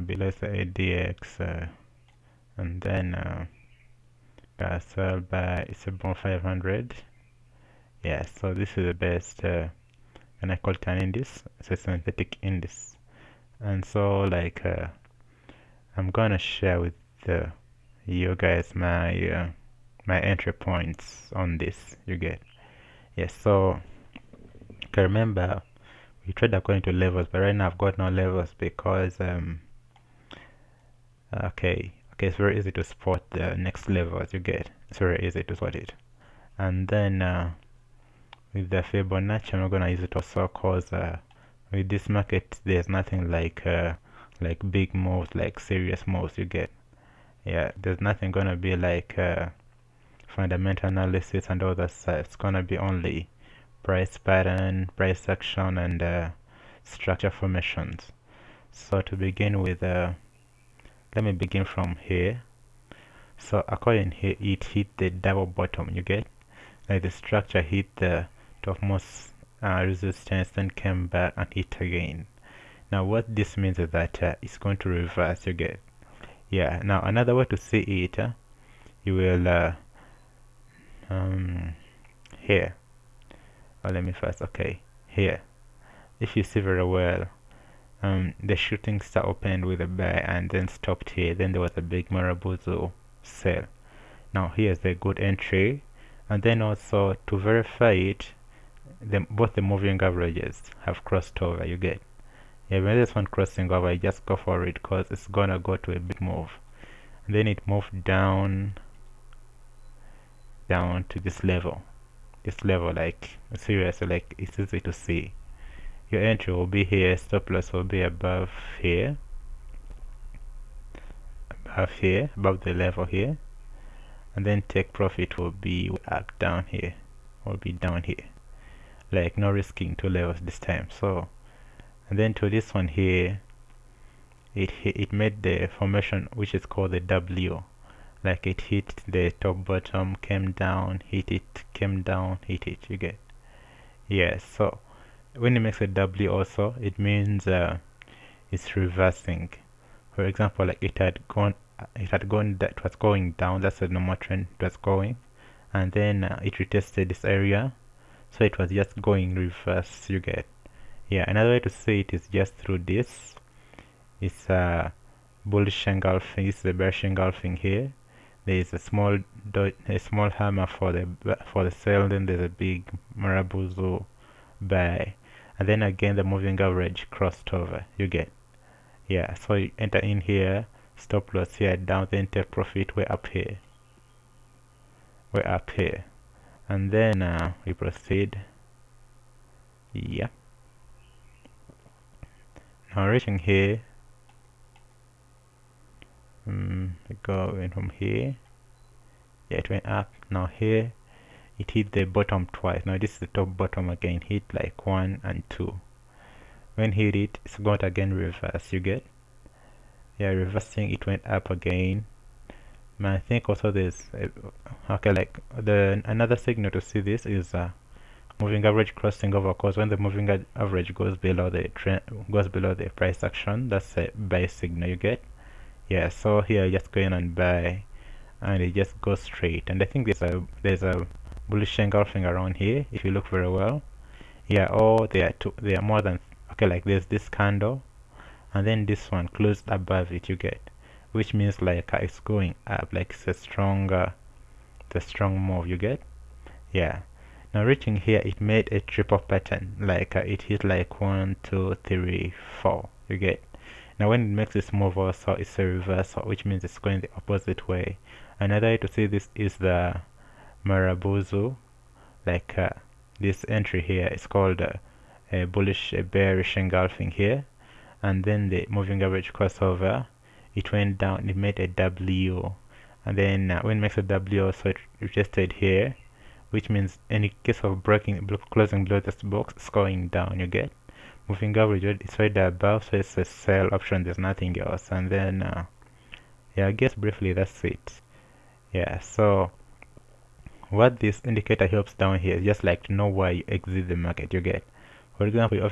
below the ADX uh, and then uh, sell by it's 500 yeah so this is the best uh, and I call it an index it's a synthetic index and so like uh, I'm gonna share with uh, you guys my uh, my entry points on this you get. Yes so okay remember we trade according to levels but right now I've got no levels because um okay okay it's very easy to spot the next levels you get. It's very easy to spot it. And then uh, with the Fibonacci I'm gonna use it also cause uh, with this market there's nothing like uh, like big moves like serious moves you get. Yeah there's nothing gonna be like uh, fundamental analysis and all that stuff. It's gonna be only price pattern price action and uh, structure formations. So to begin with uh, let me begin from here. So according here it hit the double bottom you get? Like the structure hit the topmost uh, resistance then came back and hit again. Now what this means is that uh, it's going to reverse you get? Yeah now another way to see it uh, you will uh, um, here. Oh, let me first okay here. If you see very well um, the shooting star opened with a buy and then stopped here. Then there was a big Marubozu sell now here's a good entry. And then also to verify it the, both the moving averages have crossed over. You get yeah when this one crossing over just go for it because it's gonna go to a big move. And then it moved down down to this level. This level like seriously like it's easy to see your entry will be here stop loss will be above here. Above here above the level here. And then take profit will be up down here. Will be down here. Like no risking two levels this time so. And then to this one here it it made the formation which is called the W. Like it hit the top bottom came down hit it came down hit it you get. Yes so when it makes a W also it means uh, it's reversing. For example like it had gone it had gone that was going down that's the normal trend it was going and then uh, it retested this area so it was just going reverse you get. Yeah another way to see it is just through this. It's a uh, bullish engulfing it's the bearish engulfing here. There is a small a small hammer for the for the sell then there's a big Marubozu buy and then again the moving average crossed over. You get yeah so you enter in here stop loss here down then take profit way up here. Way up here. And then uh, we proceed. Yeah. Now reaching here. Um, we go in from here. Yeah it went up. Now here it hit the bottom twice. Now this is the top bottom again. Hit like one and two. When hit it it's going to again reverse. You get? Yeah reversing it went up again. I think also there's a, okay like the another signal to see this is uh, moving average crossing over because when the moving average goes below the trend goes below the price action that's a buy signal. You get? Yeah so here just going and buy and it just goes straight. And I think there's a there's a bullish engulfing around here if you look very well. Yeah oh they are two there are more than okay like there's this candle and then this one closed above it you get which means like uh, it's going up like it's a stronger the strong move you get? Yeah. Now reaching here it made a triple pattern like uh, it hit like one two three four you get? Now when it makes this move also it's a reversal which means it's going the opposite way. Another way to see this is the Marubozu like uh, this entry here is called uh, a bullish a bearish engulfing here. And then the moving average crossover it went down it made a W. And then uh, when it makes a W so it retested here which means in case of breaking closing below this box it's going down you get? Moving average is right above so it's a sell option there's nothing else. And then uh, yeah I guess briefly that's it. Yeah so what this indicator helps down here is just like to know why you exit the market. You get for example